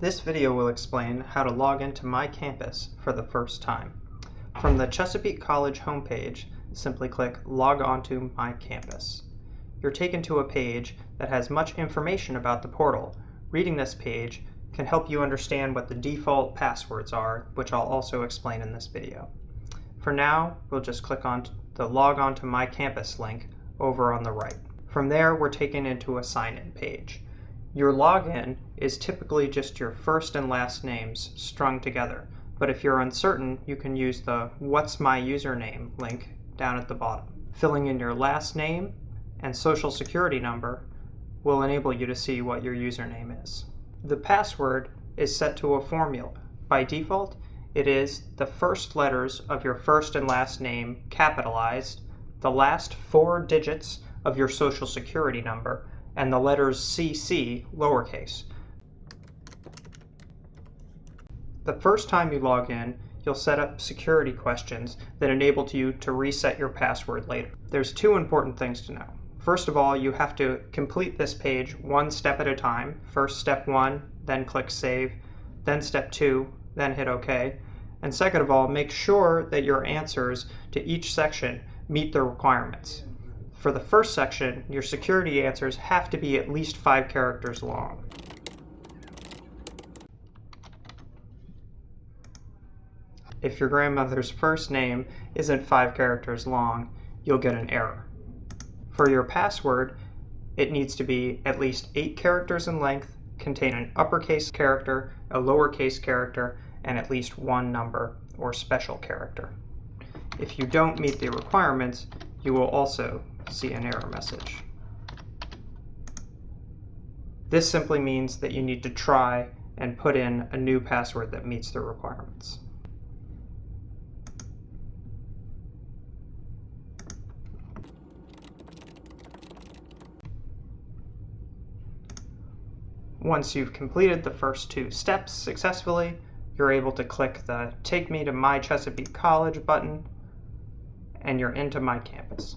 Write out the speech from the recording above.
This video will explain how to log into My Campus for the first time. From the Chesapeake College homepage, simply click Log onto My Campus. You're taken to a page that has much information about the portal. Reading this page can help you understand what the default passwords are, which I'll also explain in this video. For now, we'll just click on the Log on to My Campus link over on the right. From there, we're taken into a sign-in page. Your login is typically just your first and last names strung together, but if you're uncertain, you can use the What's My Username link down at the bottom. Filling in your last name and social security number will enable you to see what your username is. The password is set to a formula. By default, it is the first letters of your first and last name capitalized, the last four digits of your social security number, and the letters CC lowercase. The first time you log in, you'll set up security questions that enable you to reset your password later. There's two important things to know. First of all, you have to complete this page one step at a time. First step one, then click save, then step two, then hit OK. And second of all, make sure that your answers to each section meet the requirements. For the first section, your security answers have to be at least five characters long. If your grandmother's first name isn't five characters long, you'll get an error. For your password, it needs to be at least eight characters in length, contain an uppercase character, a lowercase character, and at least one number or special character. If you don't meet the requirements, you will also see an error message. This simply means that you need to try and put in a new password that meets the requirements. Once you've completed the first two steps successfully, you're able to click the Take Me to My Chesapeake College button, and you're into My Campus.